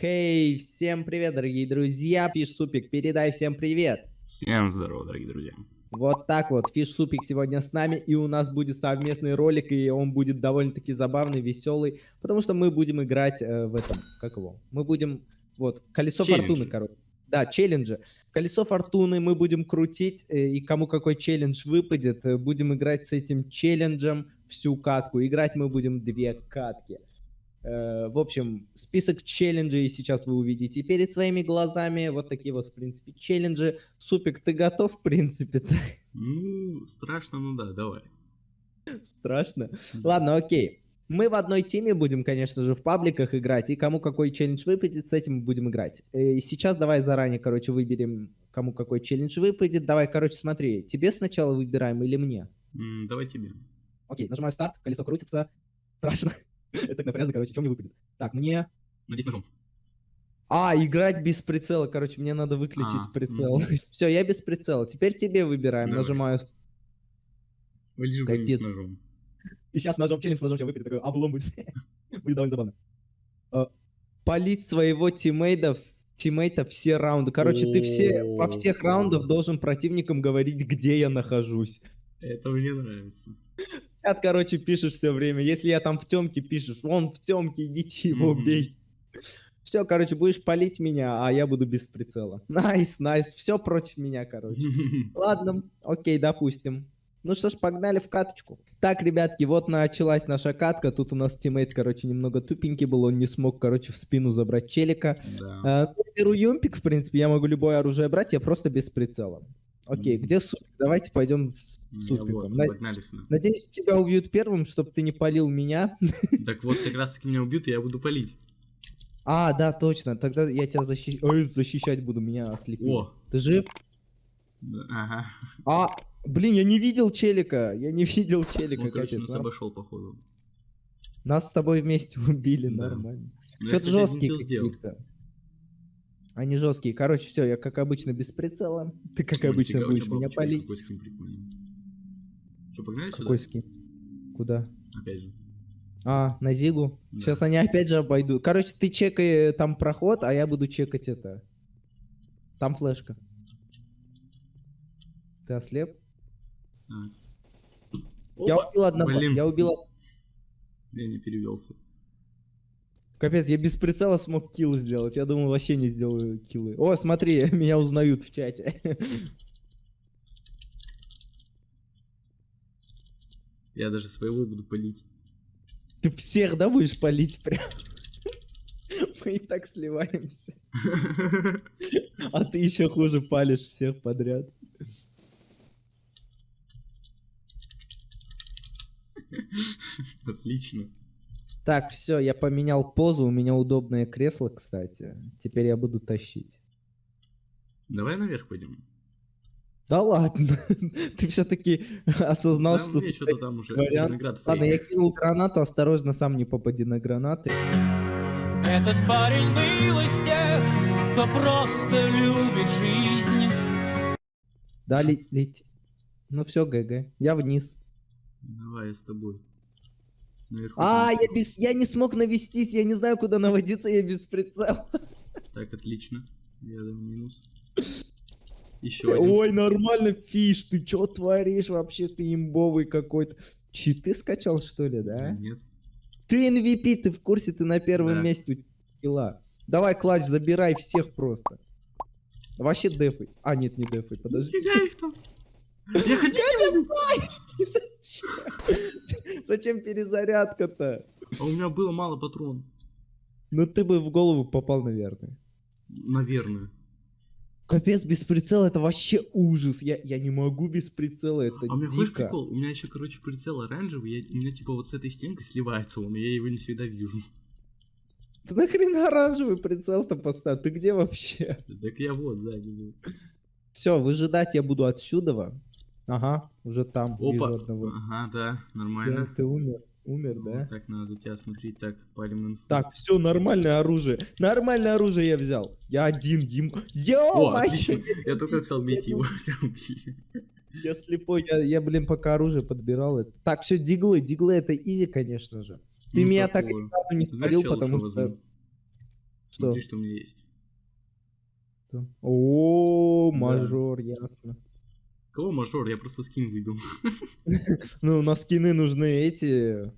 Хей, всем привет, дорогие друзья. Фиш Супик, передай всем привет. Всем здорово, дорогие друзья. Вот так вот, Фиш Супик сегодня с нами, и у нас будет совместный ролик, и он будет довольно-таки забавный, веселый, потому что мы будем играть э, в этом, как его, мы будем, вот, колесо Челленджи. фортуны, короче. Да, челленджи. Колесо фортуны мы будем крутить, э, и кому какой челлендж выпадет, э, будем играть с этим челленджем всю катку. Играть мы будем две катки. Э, В общем, список челленджей сейчас вы увидите перед своими глазами. Вот такие вот, в принципе, челленджи. Супик, ты готов, в принципе-то? Ну, страшно, ну да, давай. Страшно. Ладно, окей. Мы в одной теме будем, конечно же, в пабликах играть, и кому какой челлендж выпадет, с этим мы будем играть. Э, И сейчас давай заранее, короче, выберем, кому какой челлендж выпадет. Давай, короче, смотри, тебе сначала выбираем или мне? Давай тебе. Окей, нажимаю старт, колесо крутится. Страшно. Это напряжно, короче, что мне выпадет? Так, мне... Надеюсь, ножом. А, играть без прицела, короче, мне надо выключить А, прицел. Все, я без прицела. Теперь тебе выбираем. Нажимаю. Вылежу с ножом. И сейчас ножом челлендж, ножом сейчас выпадет. Такой облом будет. Будет довольно забавно. А, Полить своего тиммейтов тиммейта все раунды. Короче, ты все во всех раундах должен противникам говорить, где я нахожусь. Это мне нравится. Чат, короче, пишешь все время. Если я там в темке, пишешь, вон в темке, идите его Мгм. убейте. Все, короче, будешь палить меня, а я буду без прицела. Nice, nice, все против меня, короче. Ладно, окей, допустим. Ну что ж, погнали в каточку. Так, ребятки, вот началась наша катка. Тут у нас тиммейт, короче, немного тупенький был. Он не смог, короче, в спину забрать челика. Да. Ну, беру юмпик, в принципе, я могу любое оружие брать, я просто без прицела. Окей, где супик? Давайте пойдем с супиком. вот, На- погнали сюда. Надеюсь, тебя убьют первым, чтобы ты не полил меня. Так вот, как раз таки меня убьют, и я буду палить. А, да, точно. Тогда я тебя защи- Ой, защищать буду, меня ослепил. О! Ты жив? Да, Ага. А, блин, я не видел челика. Я не видел челика. Он, короче, капец, нас нам- обошел, походу. Нас с тобой вместе убили, Да. нормально. Но я, Что-то килл сделал. какие-то. Они жесткие. Короче, все, я как обычно без прицела. Ты как О, обычно у будешь меня полить. Какой скин прикольный. Что, погнали сюда? Какой скин? Куда? Опять же. А, на Зигу. Да. Сейчас они опять же обойдут. Короче, ты чекай там проход, а я буду чекать это. Там флешка. Ты ослеп? Так. Я Опа! убил одного. блин. Я убил... Я не перевелся. Капец, я без прицела смог килл сделать. Я думал, вообще не сделаю киллы. О, смотри, меня узнают в чате. Я даже своего буду палить. Ты всех, да, будешь палить прям? Мы и так сливаемся. А ты еще хуже палишь всех подряд. Отлично. Так, все, я поменял позу, у меня удобное кресло, кстати. Теперь я буду тащить. Давай наверх пойдем. Да ладно, ты все-таки осознал, Там что... ты что-то там уже вариант. виноград Ладно, я кинул гранату, осторожно, сам не попади на гранаты. Этот парень был из тех, кто просто любит жизнь. Да, ле- лети. Ну все, GG. Я вниз. Давай, я с тобой. Наверху А, я без, я не смог навестись, я не знаю, куда наводиться, я без прицела. Так, отлично. Я дал минус. Еще один. Ой, нормально, фиш, ты чё творишь вообще, ты имбовый какой-то. Читы скачал, что ли, Да? Нет. Ты MVP, ты в курсе, ты на первом Да. месте у килла. Давай, clutch, забирай всех просто. Вообще дефай. А, нет, не дефай, подожди. Нифига их там. Я хотел. Зачем? Перезарядка-то? А у меня было мало патрон. Ну ты бы в голову попал, наверное. Наверное. Капец, без прицела это вообще ужас. Я, я не могу без прицела, это А у меня дико. прикол? У меня еще, короче, прицел оранжевый. Я, у меня типа вот с этой стенкой сливается он, и я его не всегда вижу. Ты нахрена оранжевый прицел-то поставь? Ты где вообще? Так я вот сзади был. Все, выжидать я буду отсюда. Ага, уже там Опа. одного. Ага, да, Да, нормально. ты умер. Умер, Вот да? Так, надо за тебя смотреть. Так, палим инфу. Так, все, нормальное оружие. Нормальное оружие я взял. Я один, ем... О, Йо, отлично. Я только хотел бейте его, тебя убили. Я слепой, я, я, блин, пока оружие подбирал. Это... Так, все, диглы. Диглы это изи, конечно же. Ты Ну, меня так такое. ни разу не спалил, что потому что... возьму? Смотри, что у меня есть. Что? О, мажор, ясно. Кого мажор? Я просто скин выбил. Ну, на скины нужны эти...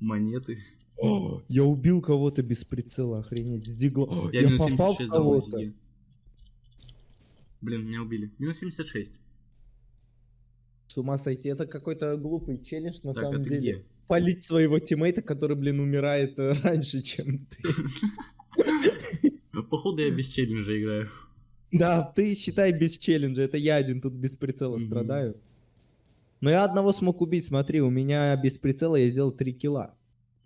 Монеты. О, я убил кого-то без прицела, охренеть, с дигла. О, Я, попал в 76 дал на кого-то. Зиге. Блин, меня убили. Минус 76. С ума сойти, это какой-то глупый челлендж на так, самом деле. где? Полить своего тиммейта, который, блин, умирает э, раньше, чем ты. Походу я без челленджа играю. Да, ты считай без челленджа, это я один тут без прицела страдаю. Но я одного смог убить, смотри, у меня без прицела я сделал 3 килла.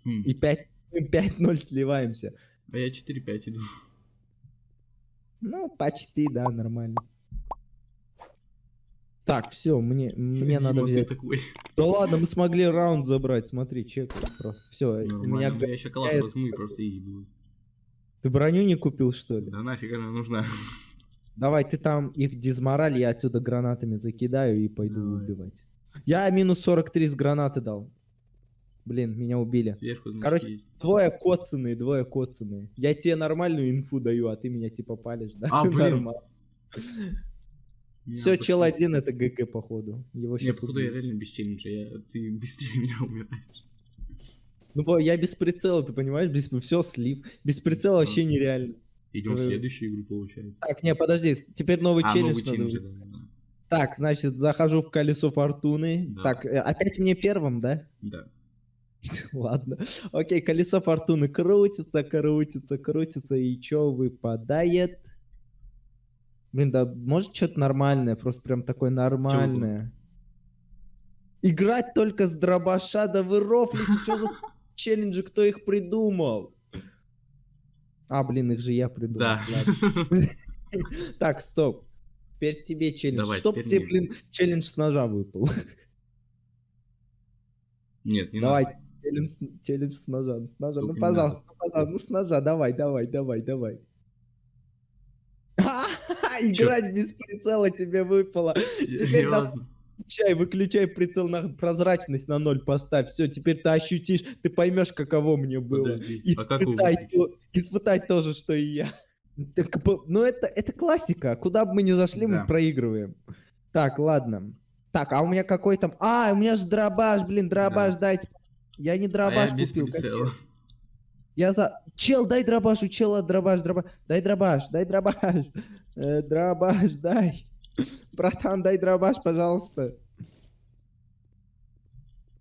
Хм. И 5 5-0 сливаемся. А я 4-5 иду. Ну, почти, да, нормально. Так, все, мне, мне надо Дима, ты взять. такой. Да ладно, мы смогли раунд забрать, смотри, чек просто. Все, меня... я еще калаш возьму и просто изи будет. Ты броню не купил, что ли? Да нафиг она нужна. Давай, ты там их дизмораль, я отсюда гранатами закидаю и пойду Давай. убивать. Я минус 43 с гранаты дал. Блин, меня убили. Сверху, значит, Короче, есть. Двое коцаные, двое коцаные. Я тебе нормальную инфу даю, а ты меня типа палишь, да? А, блин. Все, чел один это ГГ, походу. Его Не, сейчас походу я реально без челленджа. Я... Ты быстрее меня умираешь. Ну, я без прицела, ты понимаешь? Без... Все, слив. Без прицела вообще нереально. Идем в Э, следующую игру, получается. Так, не, подожди, теперь новый А, челлендж новый челлендж, да, да, да. Так, значит, захожу в колесо фортуны. Да. Так, э, опять мне первым, да? Да. Ладно. Окей, колесо фортуны крутится, крутится, крутится, и чё выпадает? Блин, да может что-то нормальное, просто прям такое нормальное. Играть только с дробаша, да вы рофлите, что за челленджи, кто их придумал? А, блин, их же я придумал. Да. Так, стоп. Теперь тебе челлендж. Давай, теперь тебе, мне. блин, челлендж с ножа выпал. Нет, не Давай, надо. челлендж, челлендж с ножа, с ножа. Только ну, пожалуйста, ну, пожалуйста, ну, с ножа, давай, давай, давай, давай. Играть без прицела тебе выпало. Серьезно. Выключай, выключай прицел на прозрачность на ноль поставь. Все, теперь ты ощутишь, ты поймешь, каково мне было. Подожди. А Испытай, выключить? то, испытай тоже, что и я. Так, ну это, это классика. Куда бы мы ни зашли, Да. мы проигрываем. Так, ладно. Так, а у меня какой там... А, у меня же дробаш, блин, дробаш, Да. дайте. Я не А дробаш я без купил. Я за... Чел, дай дробаш, у чела дробаш, дробаш. Дай дробаш, дай дробаш. Э, дробаш, дай. Братан, дай дробаш, пожалуйста.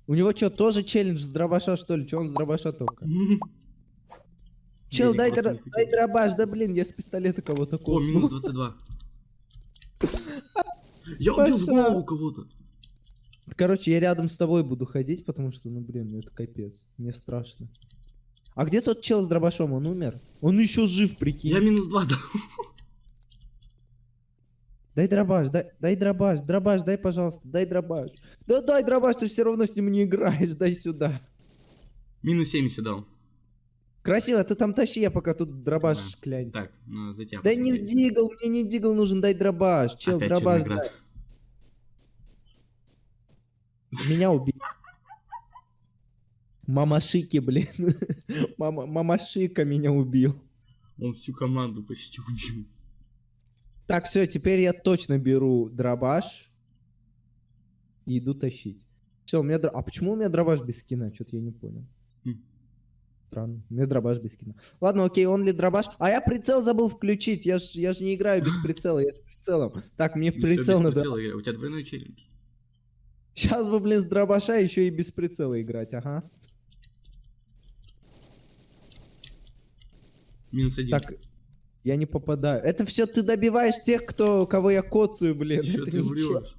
У него что, тоже челлендж с дробаша, что ли? Че он с дробаша только? Чел, дай, хватило. дай дробаш, да блин, я с пистолета кого-то О, кокнул. минус 22. Я убил в голову кого-то. Короче, я рядом с тобой буду ходить, потому что, ну блин, ну это капец. Мне страшно. А где тот чел с дробашом? Он умер? Он еще жив, прикинь. Я минус 2 дал. Дай дробаш, дай, дай дробаш, дробаш, дай, пожалуйста, дай дробаш. Да дай дробаш, ты все равно с ним не играешь, дай сюда. Минус 70 дал. Красиво, ты там тащи, я пока тут дробаш Да. клянь. Так, ну, за тебя Да не дигл, мне не дигл нужен, дай дробаш. Чел, Опять дробаш, дай. Меня убил. Мамашики, блин. Мама, мамашика меня убил. Он всю команду почти убил. Так, все, теперь я точно беру дробаш и иду тащить. Все, у меня... дро- А почему у меня дробаш без скина? Что-то я не понял. Хм. Странно. У меня дробаш без скина. Ладно, окей, он ли дробаш? А я прицел забыл включить. Я ж, я ж не играю без прицела, я с прицелом. Так, мне в прицел надо... прицела. У тебя двойной челлендж. Сейчас бы, блин, с дробаша еще и без прицела играть, ага. Минус один. Так, я не попадаю. Это все ты добиваешь тех, кто, кого я коцаю, блин. Чё Это ты врешь?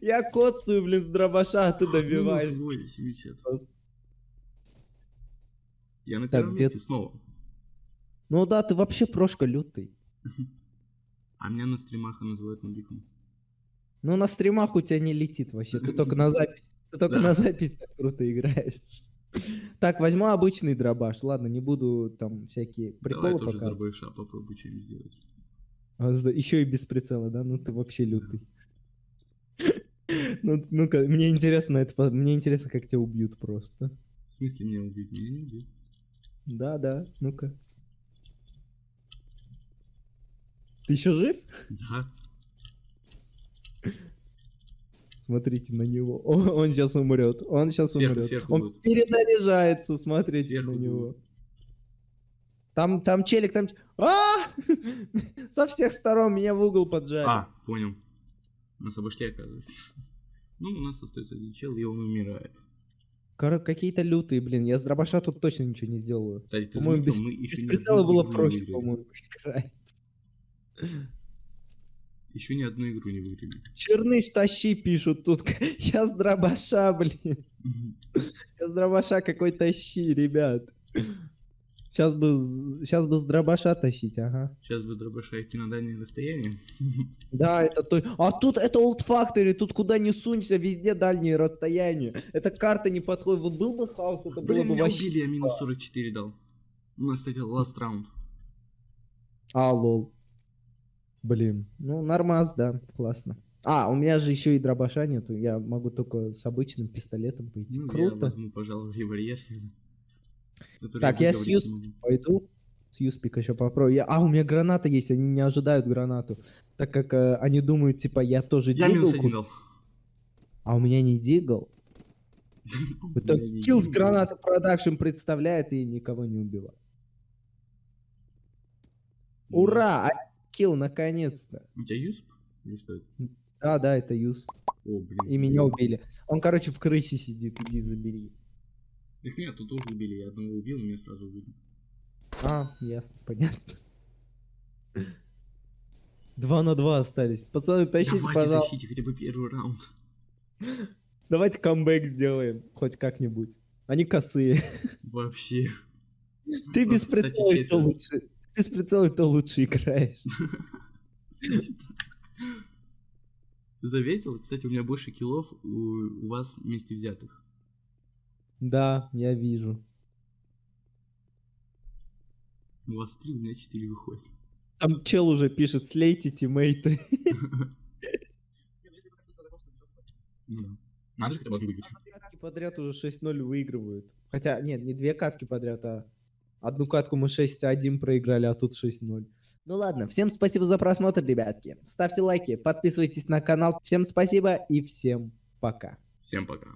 Я коцаю, блин, с дробаша, а ты добиваешь. Минус 80. Просто. Я на первом месте снова. Ну да, ты вообще прошка лютый. А меня на стримах называют нубиком. Ну на стримах у тебя не летит вообще, ты только на запись. Ты только на запись так круто играешь. Так, возьму обычный дробаш. Ладно, не буду там всякие приколы Давай тоже пока. дробаша попробуй чем сделать. А, еще и без прицела, да? Ну ты вообще лютый. Ну, ну-ка, мне интересно это, мне интересно, как тебя убьют просто. В смысле меня убьют? Меня не убьют. Да, да, ну-ка. Ты еще жив? Да. Смотрите на него. Он сейчас умрет. Он сейчас Сверху, умрет. сверху Он будет. перезаряжается, смотрите Сверху на него. будет. Там, там челик, там... А! Со всех сторон меня в угол поджали. А, понял. Нас обошли, оказывается. Ну, у нас остается один чел, и он умирает. Кор- Какие-то лютые, блин. Я с дробаша тут точно ничего не сделаю. Кстати, ты заметил, без, мы еще без ни прицела было не проще, по-моему, играть. Еще ни одну игру не выиграли. Черныш тащи, пишут тут. Я с дробаша, блин. Я с дробаша какой тащи, ребят. Сейчас бы, сейчас бы с дробаша тащить, ага. Сейчас бы дробаша идти на дальнее расстояние. Да, это то. А тут это Old Factory, тут куда не сунься, везде дальние расстояния. Эта карта не подходит. Вот был бы хаос, это было Блин, бы меня вообще... убили, я минус 44 дал. У нас, кстати, last round. А, лол. Блин, ну нормас, да, классно. А, у меня же еще и дробаша нету, я могу только с обычным пистолетом пойти. Ну, я Круто. возьму, пожалуй, револьвер. Так, я не могу. пойду. С Юспик еще попробую. Я- А, у меня граната есть, они не ожидают гранату. Так как э, они думают, типа, я тоже Я минус дигл один дал. А у меня не дигл. Я Kills дигл. граната продакшн представляет и никого не убила. Ну, Ура! Килл, наконец-то. У тебя юсп? Или что это? Да, да, это Юс. О, блин. И меня убили. Он, короче, в крысе сидит, иди забери. Так меня тут тоже убили, я одного убил, меня сразу убили. А, ясно, понятно. Два на два остались. Пацаны, тащите, Давайте пожалуйста. тащите хотя бы первый раунд. Давайте камбэк сделаем. Хоть как-нибудь. Они косые. Вообще. Ты без прицела лучше. Без прицела то лучше играешь. Ты заметил? Кстати, у меня больше киллов у, у вас вместе взятых. Да, я вижу. У вас три, у меня четыре выходит. Там чел уже пишет, слейте тиммейты. Надо же одну выиграть. Подряд уже 6-0 выигрывают. Хотя, нет, не две катки подряд, а одну катку мы 6-1 проиграли, а тут 6-0. Ну ладно, всем спасибо за просмотр, ребятки. Ставьте лайки, подписывайтесь на канал. Всем спасибо и всем пока. Всем пока.